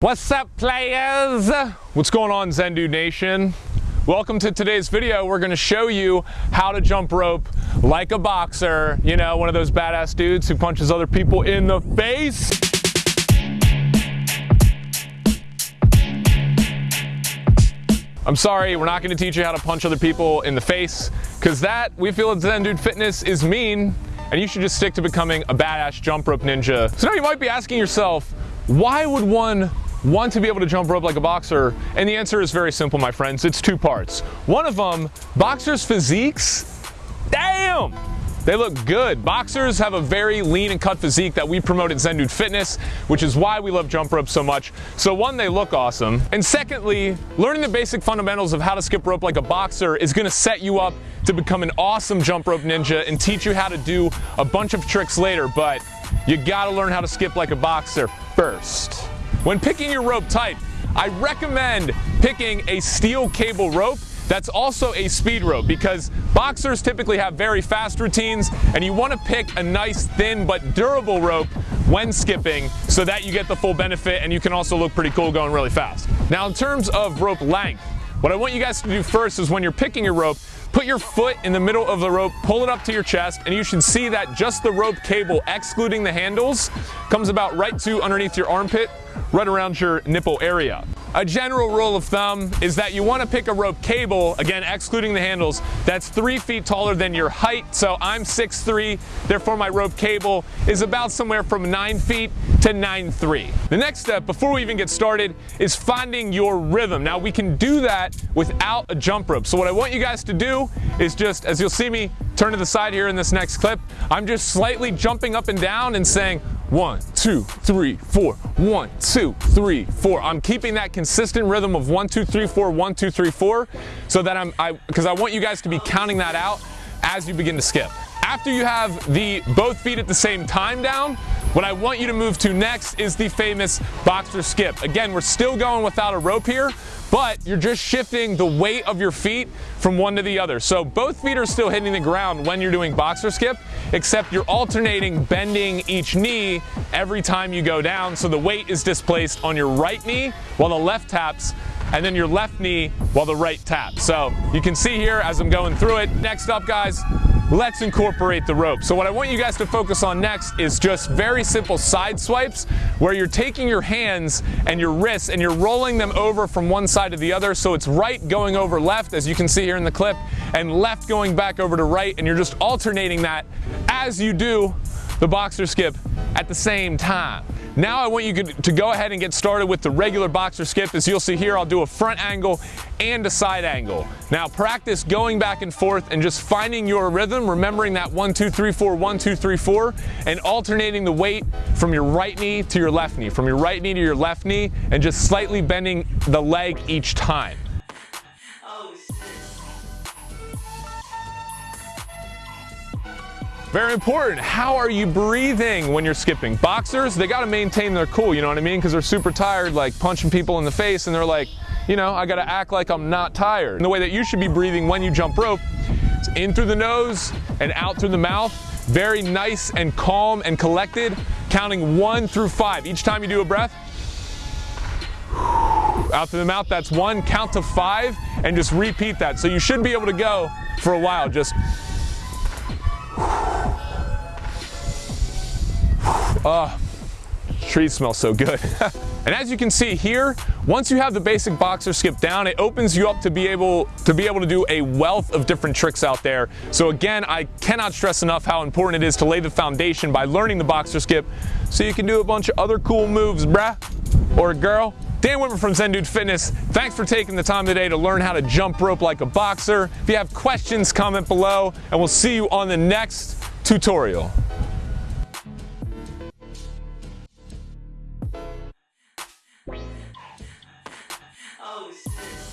What's up players? What's going on Zen Dude Nation? Welcome to today's video. We're gonna show you how to jump rope like a boxer. You know, one of those badass dudes who punches other people in the face. I'm sorry, we're not gonna teach you how to punch other people in the face, because that, we feel at Zen Dude Fitness, is mean, and you should just stick to becoming a badass jump rope ninja. So now you might be asking yourself, why would one want to be able to jump rope like a boxer? And the answer is very simple, my friends. It's two parts. One of them, boxers' physiques, damn! They look good. Boxers have a very lean and cut physique that we promote at Zen Dude Fitness, which is why we love jump rope so much. So one, they look awesome. And secondly, learning the basic fundamentals of how to skip rope like a boxer is gonna set you up to become an awesome jump rope ninja and teach you how to do a bunch of tricks later, but you gotta learn how to skip like a boxer first. When picking your rope type, I recommend picking a steel cable rope that's also a speed rope because boxers typically have very fast routines and you want to pick a nice thin but durable rope when skipping so that you get the full benefit and you can also look pretty cool going really fast. Now in terms of rope length, what I want you guys to do first is when you're picking your rope, put your foot in the middle of the rope, pull it up to your chest, and you should see that just the rope cable, excluding the handles, comes about right to underneath your armpit right around your nipple area. A general rule of thumb is that you want to pick a rope cable, again excluding the handles, that's three feet taller than your height. So I'm 6'3", therefore my rope cable is about somewhere from 9 feet to 9'3". The next step, before we even get started, is finding your rhythm. Now we can do that without a jump rope. So what I want you guys to do is just, as you'll see me turn to the side here in this next clip, I'm just slightly jumping up and down and saying, one, two, three, four. One, two, three, four. I'm keeping that consistent rhythm of one, two, three, four, one, two, three, four, so that I'm, I, because I want you guys to be counting that out as you begin to skip. After you have the both feet at the same time down, what I want you to move to next is the famous boxer skip. Again, we're still going without a rope here, but you're just shifting the weight of your feet from one to the other. So both feet are still hitting the ground when you're doing boxer skip, except you're alternating bending each knee every time you go down. So the weight is displaced on your right knee while the left taps and then your left knee while the right taps. So you can see here as I'm going through it. Next up, guys, let's incorporate the rope. So what I want you guys to focus on next is just very simple side swipes where you're taking your hands and your wrists and you're rolling them over from one side to the other. So it's right going over left, as you can see here in the clip, and left going back over to right. And you're just alternating that as you do the boxer skip at the same time. Now I want you to go ahead and get started with the regular boxer skip. As you'll see here, I'll do a front angle and a side angle. Now practice going back and forth and just finding your rhythm, remembering that one, two, three, four, one, two, three, four, and alternating the weight from your right knee to your left knee, from your right knee to your left knee, and just slightly bending the leg each time. Very important. How are you breathing when you're skipping? Boxers, they got to maintain their cool, you know what I mean? Because they're super tired, like punching people in the face, and they're like, you know, I got to act like I'm not tired. And the way that you should be breathing when you jump rope is in through the nose and out through the mouth. Very nice and calm and collected, counting one through five. Each time you do a breath, out through the mouth, that's one. Count to five and just repeat that. So you should be able to go for a while. Just Ah, oh, trees smell so good. and as you can see here, once you have the basic boxer skip down, it opens you up to be able to be able to do a wealth of different tricks out there. So again, I cannot stress enough how important it is to lay the foundation by learning the boxer skip so you can do a bunch of other cool moves, bruh, or girl. Dan Whitmer from Zen Dude Fitness, thanks for taking the time today to learn how to jump rope like a boxer. If you have questions, comment below, and we'll see you on the next tutorial. Oh shit.